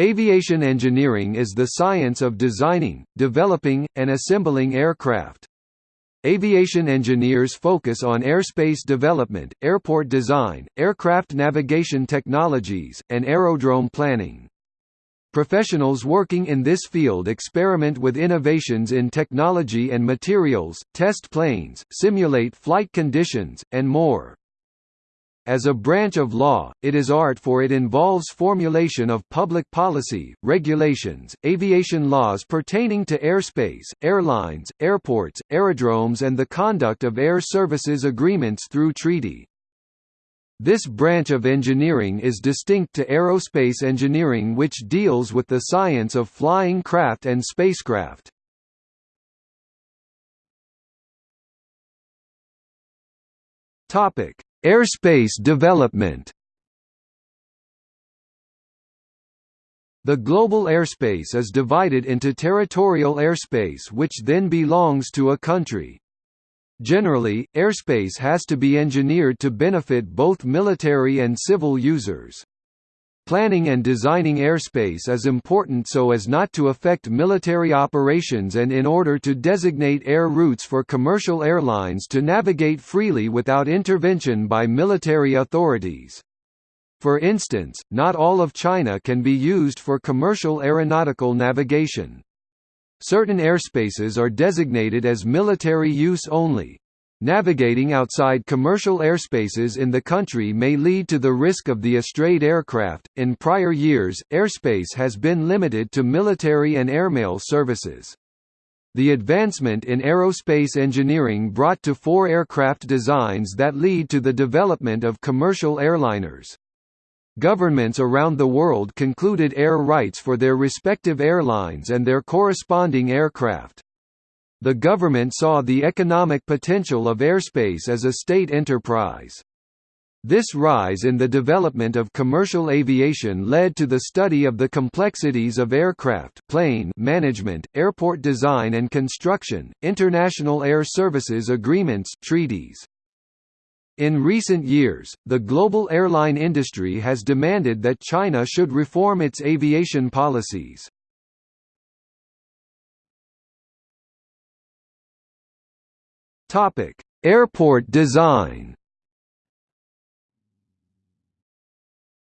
Aviation engineering is the science of designing, developing, and assembling aircraft. Aviation engineers focus on airspace development, airport design, aircraft navigation technologies, and aerodrome planning. Professionals working in this field experiment with innovations in technology and materials, test planes, simulate flight conditions, and more. As a branch of law, it is art for it involves formulation of public policy, regulations, aviation laws pertaining to airspace, airlines, airports, aerodromes and the conduct of air services agreements through treaty. This branch of engineering is distinct to aerospace engineering which deals with the science of flying craft and spacecraft. Airspace development The global airspace is divided into territorial airspace which then belongs to a country. Generally, airspace has to be engineered to benefit both military and civil users. Planning and designing airspace is important so as not to affect military operations and in order to designate air routes for commercial airlines to navigate freely without intervention by military authorities. For instance, not all of China can be used for commercial aeronautical navigation. Certain airspaces are designated as military use only. Navigating outside commercial airspaces in the country may lead to the risk of the estrayed aircraft. In prior years, airspace has been limited to military and airmail services. The advancement in aerospace engineering brought to four aircraft designs that lead to the development of commercial airliners. Governments around the world concluded air rights for their respective airlines and their corresponding aircraft. The government saw the economic potential of airspace as a state enterprise. This rise in the development of commercial aviation led to the study of the complexities of aircraft plane management, airport design and construction, international air services agreements treaties. In recent years, the global airline industry has demanded that China should reform its aviation policies. Topic: Airport design.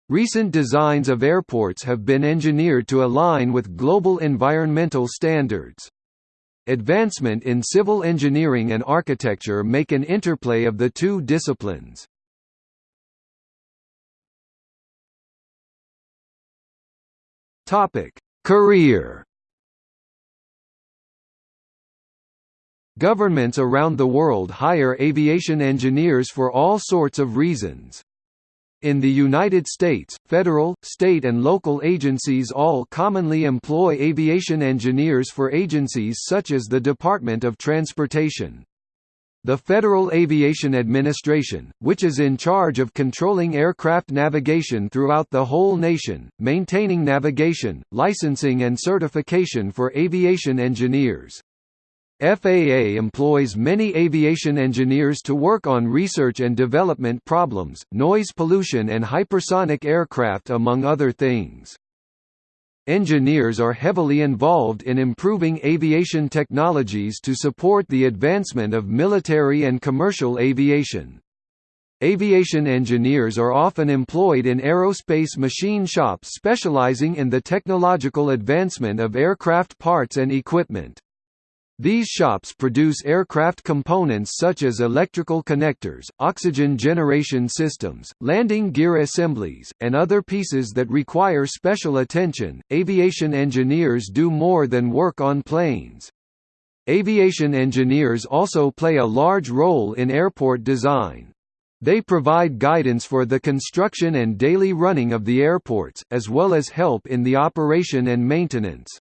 Recent designs of airports have been engineered to align with global environmental standards. Advancement in civil engineering and architecture make an interplay of the two disciplines. Career Governments around the world hire aviation engineers for all sorts of reasons. In the United States, federal, state and local agencies all commonly employ aviation engineers for agencies such as the Department of Transportation. The Federal Aviation Administration, which is in charge of controlling aircraft navigation throughout the whole nation, maintaining navigation, licensing and certification for aviation engineers. FAA employs many aviation engineers to work on research and development problems, noise pollution and hypersonic aircraft among other things. Engineers are heavily involved in improving aviation technologies to support the advancement of military and commercial aviation. Aviation engineers are often employed in aerospace machine shops specializing in the technological advancement of aircraft parts and equipment. These shops produce aircraft components such as electrical connectors, oxygen generation systems, landing gear assemblies, and other pieces that require special attention. Aviation engineers do more than work on planes. Aviation engineers also play a large role in airport design. They provide guidance for the construction and daily running of the airports, as well as help in the operation and maintenance.